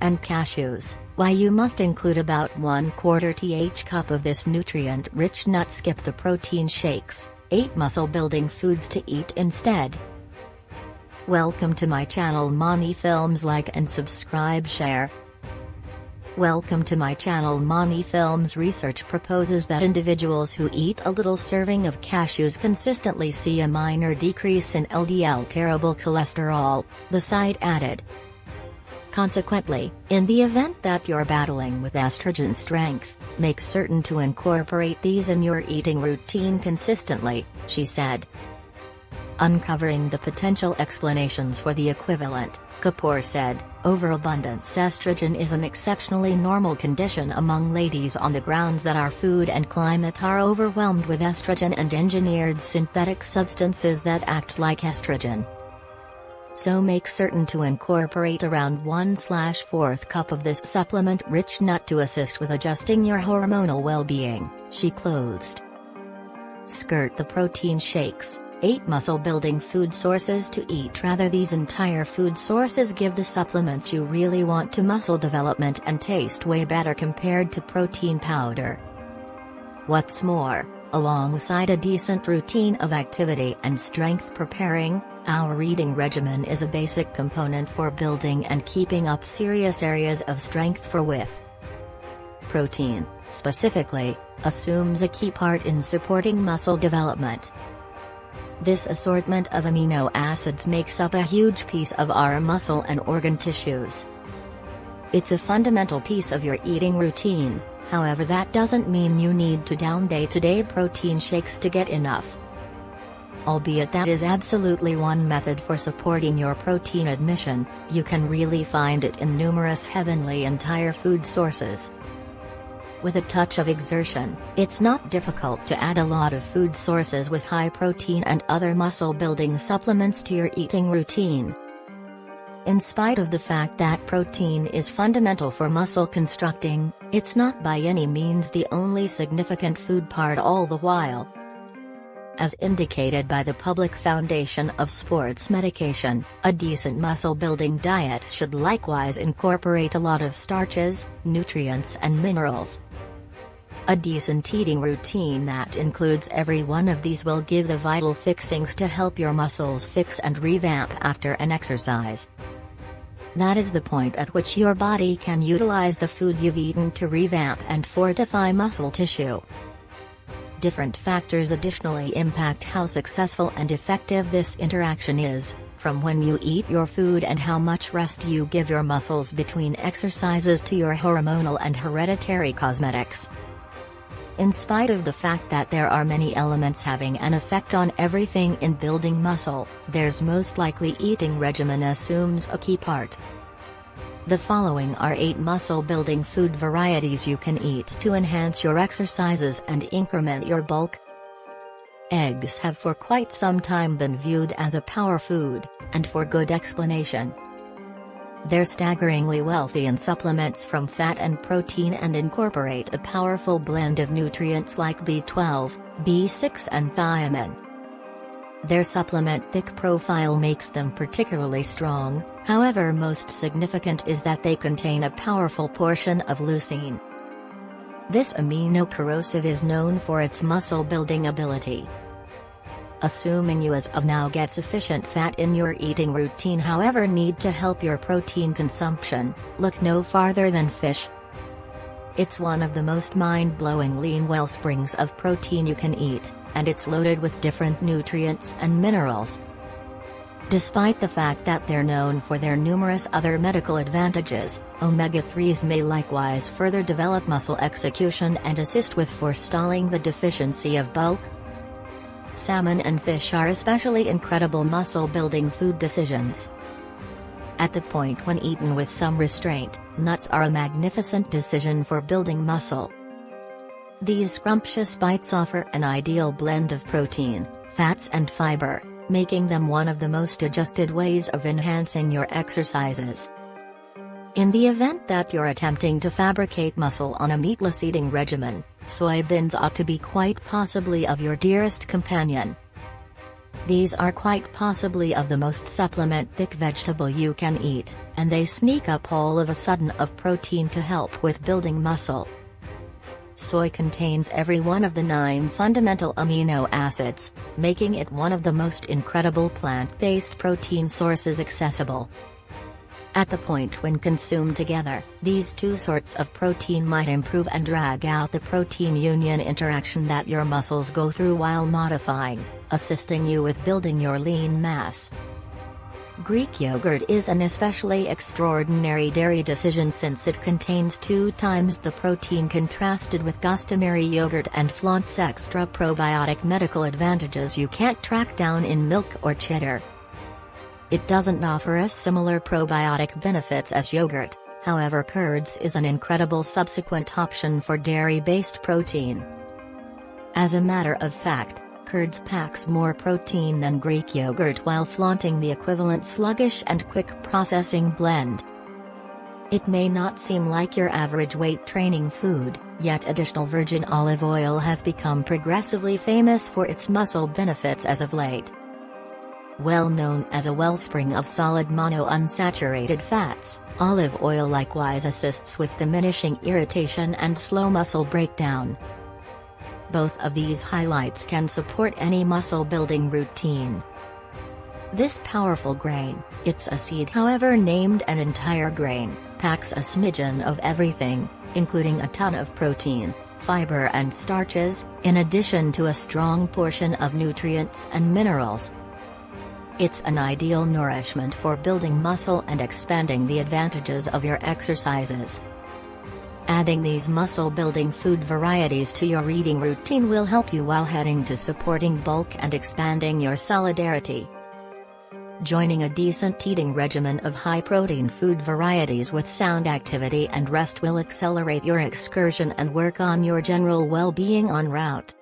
and cashews, why you must include about 1 quarter th cup of this nutrient-rich nut skip the protein shakes, 8 muscle-building foods to eat instead. Welcome to my channel Mani Films like and subscribe share. Welcome to my channel Mani Films Research proposes that individuals who eat a little serving of cashews consistently see a minor decrease in LDL terrible cholesterol, the site added. Consequently, in the event that you're battling with estrogen strength, make certain to incorporate these in your eating routine consistently, she said. Uncovering the potential explanations for the equivalent, Kapoor said, overabundance estrogen is an exceptionally normal condition among ladies on the grounds that our food and climate are overwhelmed with estrogen and engineered synthetic substances that act like estrogen so make certain to incorporate around 1/4 cup of this supplement-rich nut to assist with adjusting your hormonal well-being, she closed. Skirt the protein shakes, 8 muscle-building food sources to eat rather these entire food sources give the supplements you really want to muscle development and taste way better compared to protein powder. What's more, alongside a decent routine of activity and strength preparing, our eating regimen is a basic component for building and keeping up serious areas of strength for with. Protein, specifically, assumes a key part in supporting muscle development. This assortment of amino acids makes up a huge piece of our muscle and organ tissues. It's a fundamental piece of your eating routine, however that doesn't mean you need to down day-to-day -day protein shakes to get enough albeit that is absolutely one method for supporting your protein admission, you can really find it in numerous heavenly entire food sources. With a touch of exertion, it's not difficult to add a lot of food sources with high protein and other muscle building supplements to your eating routine. In spite of the fact that protein is fundamental for muscle constructing, it's not by any means the only significant food part all the while as indicated by the Public Foundation of Sports Medication, a decent muscle-building diet should likewise incorporate a lot of starches, nutrients and minerals. A decent eating routine that includes every one of these will give the vital fixings to help your muscles fix and revamp after an exercise. That is the point at which your body can utilize the food you've eaten to revamp and fortify muscle tissue. Different factors additionally impact how successful and effective this interaction is, from when you eat your food and how much rest you give your muscles between exercises to your hormonal and hereditary cosmetics. In spite of the fact that there are many elements having an effect on everything in building muscle, there's most likely eating regimen assumes a key part. The following are 8 muscle-building food varieties you can eat to enhance your exercises and increment your bulk. Eggs have for quite some time been viewed as a power food, and for good explanation. They're staggeringly wealthy in supplements from fat and protein and incorporate a powerful blend of nutrients like B12, B6 and thiamine. Their supplement thick profile makes them particularly strong, however most significant is that they contain a powerful portion of leucine. This amino corrosive is known for its muscle-building ability. Assuming you as of now get sufficient fat in your eating routine however need to help your protein consumption, look no farther than fish, it's one of the most mind-blowing lean wellsprings of protein you can eat, and it's loaded with different nutrients and minerals. Despite the fact that they're known for their numerous other medical advantages, omega-3s may likewise further develop muscle execution and assist with forestalling the deficiency of bulk. Salmon and fish are especially incredible muscle-building food decisions. At the point when eaten with some restraint, nuts are a magnificent decision for building muscle. These scrumptious bites offer an ideal blend of protein, fats and fiber, making them one of the most adjusted ways of enhancing your exercises. In the event that you're attempting to fabricate muscle on a meatless eating regimen, soybeans ought to be quite possibly of your dearest companion. These are quite possibly of the most supplement-thick vegetable you can eat, and they sneak up all of a sudden of protein to help with building muscle. Soy contains every one of the nine fundamental amino acids, making it one of the most incredible plant-based protein sources accessible. At the point when consumed together, these two sorts of protein might improve and drag out the protein-union interaction that your muscles go through while modifying, assisting you with building your lean mass. Greek yogurt is an especially extraordinary dairy decision since it contains two times the protein contrasted with customary yogurt and flaunts extra probiotic medical advantages you can't track down in milk or cheddar. It doesn't offer as similar probiotic benefits as yogurt, however curds is an incredible subsequent option for dairy-based protein. As a matter of fact, curds packs more protein than Greek yogurt while flaunting the equivalent sluggish and quick processing blend. It may not seem like your average weight training food, yet additional virgin olive oil has become progressively famous for its muscle benefits as of late. Well known as a wellspring of solid monounsaturated fats, olive oil likewise assists with diminishing irritation and slow muscle breakdown. Both of these highlights can support any muscle building routine. This powerful grain, it's a seed however named an entire grain, packs a smidgen of everything, including a ton of protein, fiber and starches, in addition to a strong portion of nutrients and minerals. It's an ideal nourishment for building muscle and expanding the advantages of your exercises. Adding these muscle-building food varieties to your eating routine will help you while heading to supporting bulk and expanding your solidarity. Joining a decent eating regimen of high-protein food varieties with sound activity and rest will accelerate your excursion and work on your general well-being en route.